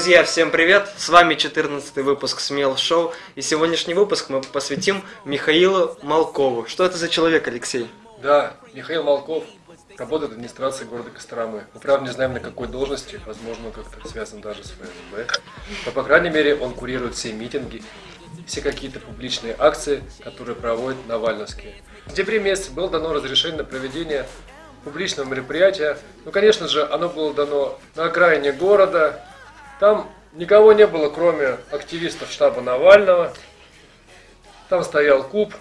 Друзья, всем привет! С вами 14 выпуск Смел Шоу. И сегодняшний выпуск мы посвятим Михаилу Малкову. Что это за человек, Алексей? Да, Михаил Малков работает в администрации города Костромы. Мы, правда, не знаем, на какой должности, возможно, он как-то связан даже с ФСБ. Но, по крайней мере, он курирует все митинги, все какие-то публичные акции, которые проводят Навальновские. В декабре месяце было дано разрешение на проведение публичного мероприятия. Ну, конечно же, оно было дано на окраине города. Там никого не было, кроме активистов штаба Навального. Там стоял куб.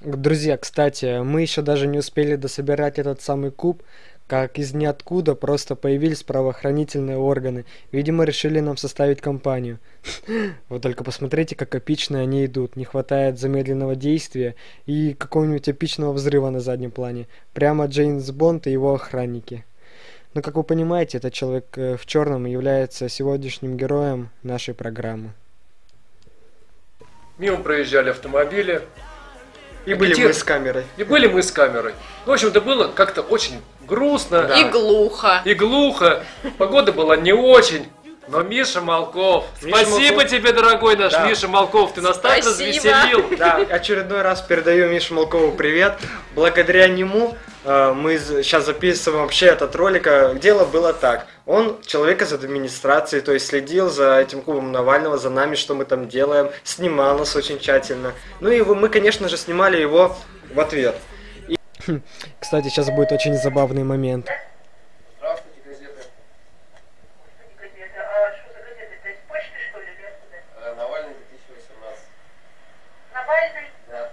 Друзья, кстати, мы еще даже не успели дособирать этот самый куб, как из ниоткуда просто появились правоохранительные органы. Видимо, решили нам составить компанию. Вот только посмотрите, как эпично они идут. Не хватает замедленного действия и какого-нибудь эпичного взрыва на заднем плане. Прямо Джеймс Бонд и его охранники. Но, как вы понимаете, этот человек э, в черном является сегодняшним героем нашей программы. Мимо проезжали автомобили. И были Где- мы с камерой. И были мы с камерой. Ну, в общем-то, было как-то очень грустно. Да. И глухо. И глухо. Погода была не очень. Но Миша Малков, Миша спасибо Малков. тебе, дорогой наш Да. Миша Малков, ты нас так Спасибо. развеселил. Да, очередной раз передаю Мише Малкову привет. Благодаря нему э, мы сейчас записываем вообще этот ролик. А Дело было так. Он человек из администрации, то есть следил за этим клубом Навального, за нами, что мы там делаем, снимал нас очень тщательно. Ну и мы, конечно же, снимали его в ответ. Кстати, сейчас будет очень забавный момент. Здравствуйте, газеты. газета. А что за газета? Это из почты, что ли, или откуда? Навальный 2018. Навальный? Да.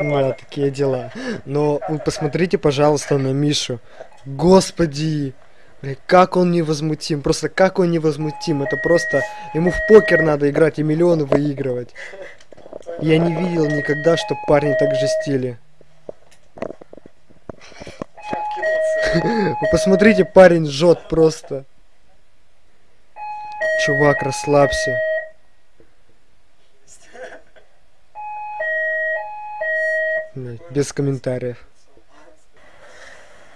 Нам. Да, такие дела. Но вы посмотрите, пожалуйста, на Мишу. Господи! Бля, как он невозмутим, просто как он невозмутим. Это просто ему в покер надо играть и миллионы выигрывать. Я не видел никогда, что парни так жестили. Вы посмотрите, парень жжет просто. Чувак, расслабься. Без комментариев.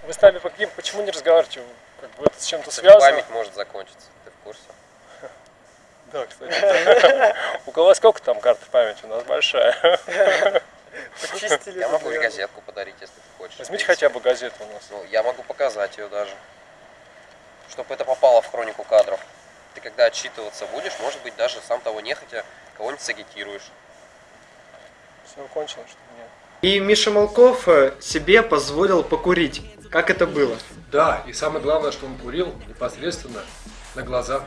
Вы с нами по каким- почему не разговариваете? Как бы это с чем-то связано? Память может закончиться, ты в курсе? Да, кстати. У кого сколько там карт памяти? У нас большая. Я могу и газетку подарить, если ты хочешь. Возьмите хотя бы газету у нас. Ну, я могу показать ее даже. Чтобы это попало в хронику кадров. Ты когда отчитываться будешь, может быть, даже сам того нехотя кого-нибудь сагитируешь. Все кончено, что ли? Нет. И Миша Малков э, себе позволил покурить. Как это было? Да, и самое главное, что он курил непосредственно на глазах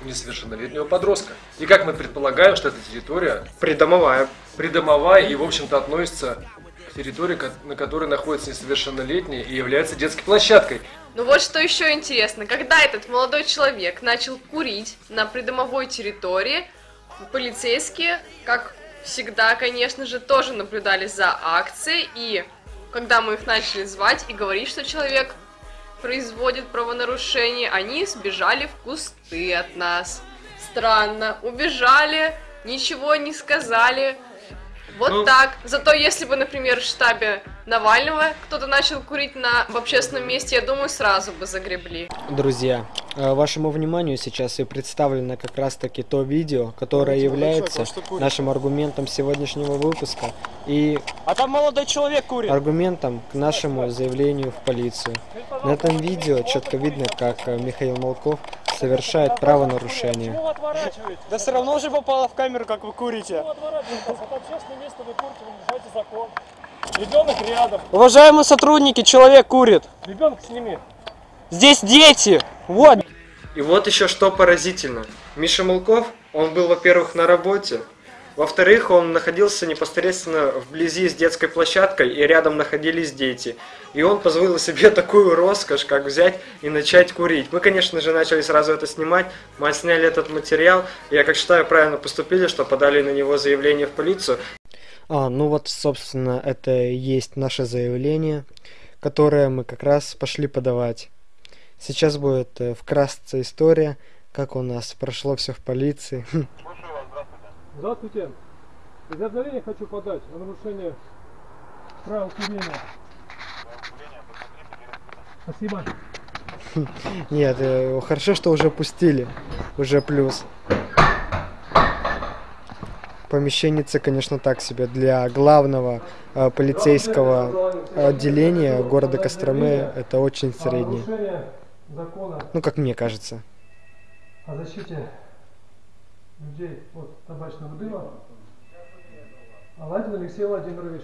у несовершеннолетнего подростка. И как мы предполагаем, что эта территория Придомовая. придомовая и, в общем-то, относится к территории, на которой находятся несовершеннолетние и является детской площадкой. Ну вот что еще интересно. Когда этот молодой человек начал курить на придомовой территории, полицейские, как всегда, конечно же, тоже наблюдали за акцией. И когда мы их начали звать и говорить, что человек производит правонарушение, они сбежали в кусты от нас. Странно. Убежали, ничего не сказали. Вот Ну- так. Зато если бы, например, в штабе Навального кто-то начал курить на, в общественном месте, я думаю, сразу бы загребли. Друзья, э, вашему вниманию сейчас и представлено как раз таки то видео, которое является нашим аргументом сегодняшнего выпуска и А там молодой человек курит. аргументом к нашему заявлению в полицию. На этом видео четко видно, как э, Михаил Малков совершает правонарушение. Да все равно уже попало в камеру, как вы курите. Это общественное место, вы курите, вы нарушаете закон. Ребенок рядом. Уважаемые сотрудники, человек курит. Ребенок сними. Здесь дети. Вот. И вот еще что поразительно. Миша Малков, он был, во-первых, на работе, во-вторых, он находился непосредственно вблизи с детской площадкой, и рядом находились дети. И он позволил себе такую роскошь, как взять и начать курить. Мы, конечно же, начали сразу это снимать, мы отсняли этот материал. Я, как считаю, правильно поступили, что подали на него заявление в полицию. А, ну вот, собственно, это и есть наше заявление, которое мы как раз пошли подавать. Сейчас будет э, вкратце история, как у нас прошло все в полиции. Здравствуйте. Заявление хочу подать о нарушении правил курения. Спасибо. Нет, э, хорошо, что уже пустили. Уже плюс. Помещенница, конечно, так себе. Для главного э, полицейского отделения города Костромы это очень среднее. Ну, как мне кажется. о защите людей от табачного дыма. Аладдин Алексей Владимирович.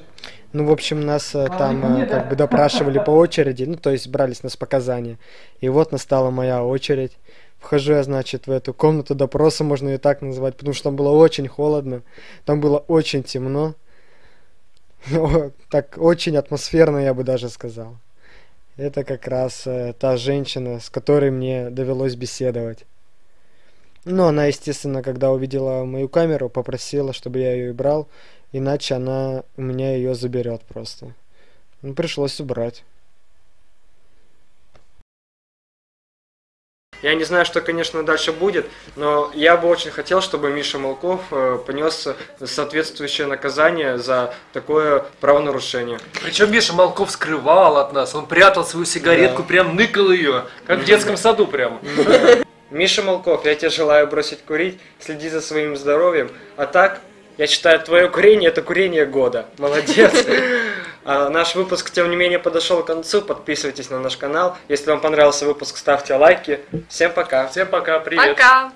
Ну, в общем, нас э, там э, как бы допрашивали по очереди, ну, то есть брали с нас показания. И вот настала моя очередь. Вхожу я, значит, в эту комнату допроса, можно ее так назвать, потому что там было очень холодно, там было очень темно. О, Так очень атмосферно, я бы даже сказал. Это как раз э, та женщина, с которой мне довелось беседовать. Ну, она, естественно, когда увидела мою камеру, попросила, чтобы я ее убрал, иначе она у меня ее заберет просто. Ну, пришлось убрать. Я не знаю, что, конечно, дальше будет, но я бы очень хотел, чтобы Миша Малков э, понес соответствующее наказание за такое правонарушение. Причем Миша Малков скрывал от нас, он прятал свою сигаретку, прям ныкал ее, как в детском саду прямо. Миша Малков, я тебе желаю бросить курить, следи за своим здоровьем. А так, я считаю, твое курение это курение года. Молодец. А наш выпуск, тем не менее, подошел к концу. Подписывайтесь на наш канал. Если вам понравился выпуск, ставьте лайки. Всем пока. Всем пока, привет. Пока!